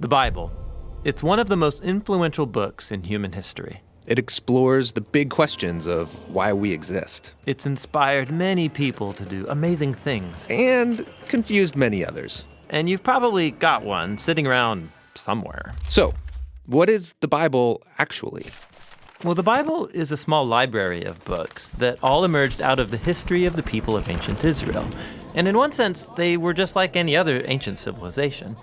The Bible. It's one of the most influential books in human history. It explores the big questions of why we exist. It's inspired many people to do amazing things. And confused many others. And you've probably got one sitting around somewhere. So, what is the Bible actually? Well, the Bible is a small library of books that all emerged out of the history of the people of ancient Israel. And in one sense, they were just like any other ancient civilization.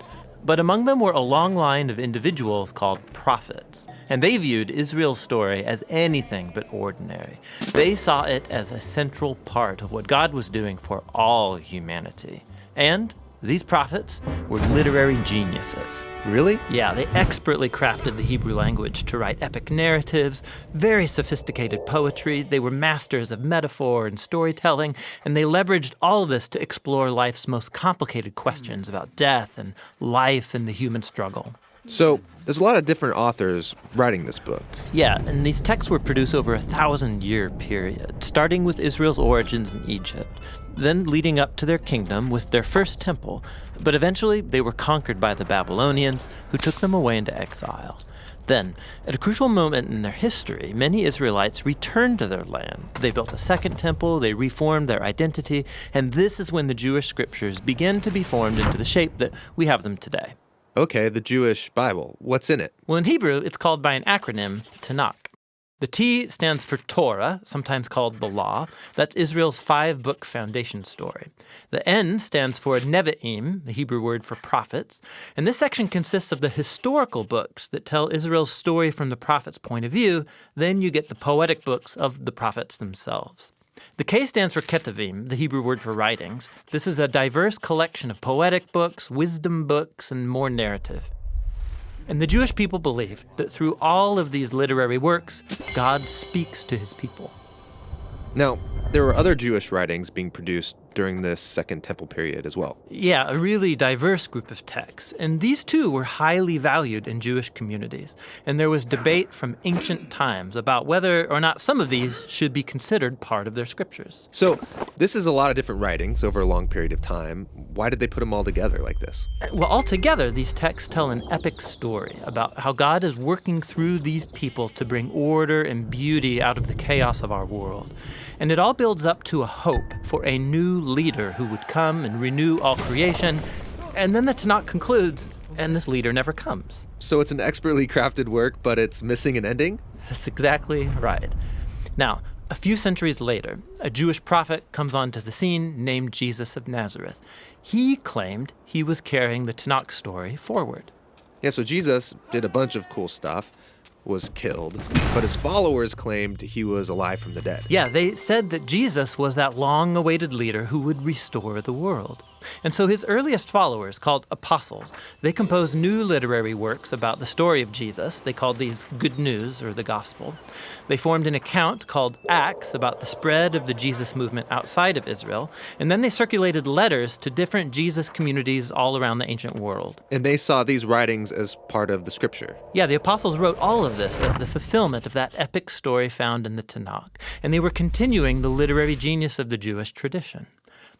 But among them were a long line of individuals called prophets. And they viewed Israel's story as anything but ordinary. They saw it as a central part of what God was doing for all humanity. And these prophets were literary geniuses. Really? Yeah, they expertly crafted the Hebrew language to write epic narratives, very sophisticated poetry. They were masters of metaphor and storytelling, and they leveraged all of this to explore life's most complicated questions about death and life and the human struggle. So, there's a lot of different authors writing this book. Yeah, and these texts were produced over a thousand year period, starting with Israel's origins in Egypt, then leading up to their kingdom with their first temple. But eventually, they were conquered by the Babylonians, who took them away into exile. Then, at a crucial moment in their history, many Israelites returned to their land. They built a second temple, they reformed their identity, and this is when the Jewish scriptures began to be formed into the shape that we have them today. Okay, the Jewish Bible. What's in it? Well, in Hebrew, it's called by an acronym, Tanakh. The T stands for Torah, sometimes called the Law. That's Israel's five book foundation story. The N stands for Nevi'im, the Hebrew word for prophets. And this section consists of the historical books that tell Israel's story from the prophet's point of view. Then you get the poetic books of the prophets themselves. The K stands for Ketuvim, the Hebrew word for writings. This is a diverse collection of poetic books, wisdom books, and more narrative. And the Jewish people believe that through all of these literary works, God speaks to his people. Now, there were other Jewish writings being produced during this Second Temple period as well. Yeah, a really diverse group of texts. And these too were highly valued in Jewish communities. And there was debate from ancient times about whether or not some of these should be considered part of their scriptures. So, this is a lot of different writings over a long period of time. Why did they put them all together like this? Well, altogether, these texts tell an epic story about how God is working through these people to bring order and beauty out of the chaos of our world. And it all builds up to a hope for a new leader who would come and renew all creation. And then the Tanakh concludes, and this leader never comes. So it's an expertly crafted work, but it's missing an ending? That's exactly right. Now, a few centuries later, a Jewish prophet comes onto the scene named Jesus of Nazareth. He claimed he was carrying the Tanakh story forward. Yeah, so Jesus did a bunch of cool stuff was killed, but his followers claimed he was alive from the dead. Yeah, they said that Jesus was that long awaited leader who would restore the world. And so his earliest followers, called apostles, they composed new literary works about the story of Jesus. They called these Good News or the Gospel. They formed an account called Acts about the spread of the Jesus movement outside of Israel. And then they circulated letters to different Jesus communities all around the ancient world. And they saw these writings as part of the scripture. Yeah, the apostles wrote all of this as the fulfillment of that epic story found in the Tanakh. And they were continuing the literary genius of the Jewish tradition.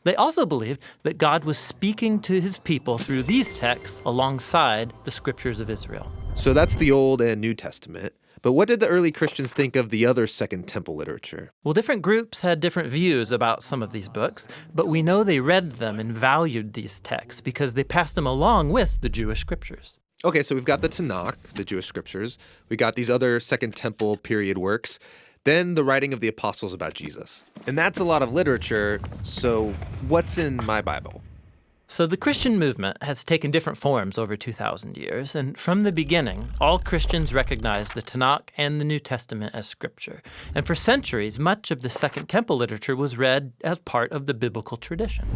They also believed that God was speaking to his people through these texts alongside the scriptures of Israel. So that's the Old and New Testament. But what did the early Christians think of the other Second Temple literature? Well, different groups had different views about some of these books, but we know they read them and valued these texts because they passed them along with the Jewish scriptures. Okay, so we've got the Tanakh, the Jewish scriptures. We got these other Second Temple period works. Then the writing of the apostles about Jesus. And that's a lot of literature, so what's in my Bible? So the Christian movement has taken different forms over 2,000 years, and from the beginning, all Christians recognized the Tanakh and the New Testament as scripture. And for centuries, much of the Second Temple literature was read as part of the biblical tradition.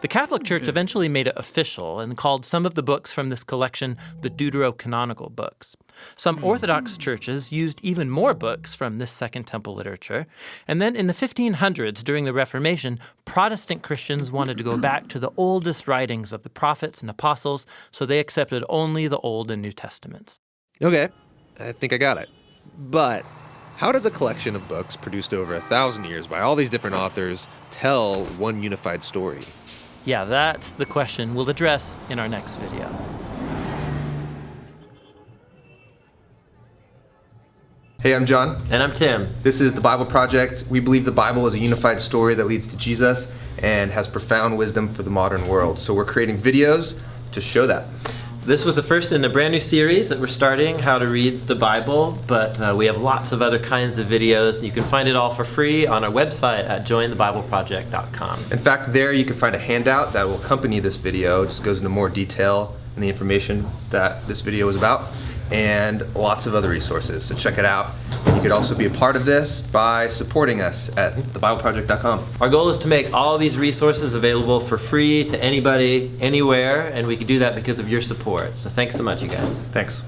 The Catholic Church eventually made it official and called some of the books from this collection the Deuterocanonical books. Some hmm. Orthodox churches used even more books from this Second Temple literature. And then in the 1500s, during the Reformation, Protestant Christians wanted to go back to the oldest writings of the prophets and apostles, so they accepted only the Old and New Testaments. Okay, I think I got it. But how does a collection of books produced over a thousand years by all these different authors tell one unified story? Yeah, that's the question we'll address in our next video. Hey, I'm John. And I'm Tim. This is The Bible Project. We believe the Bible is a unified story that leads to Jesus and has profound wisdom for the modern world. So we're creating videos to show that. This was the first in a brand new series that we're starting, How to Read the Bible, but uh, we have lots of other kinds of videos. You can find it all for free on our website at jointhebibleproject.com. In fact, there you can find a handout that will accompany this video. It just goes into more detail and the information that this video is about and lots of other resources. So check it out. You could also be a part of this by supporting us at thebibleproject.com. Our goal is to make all these resources available for free to anybody, anywhere, and we can do that because of your support. So thanks so much, you guys. Thanks.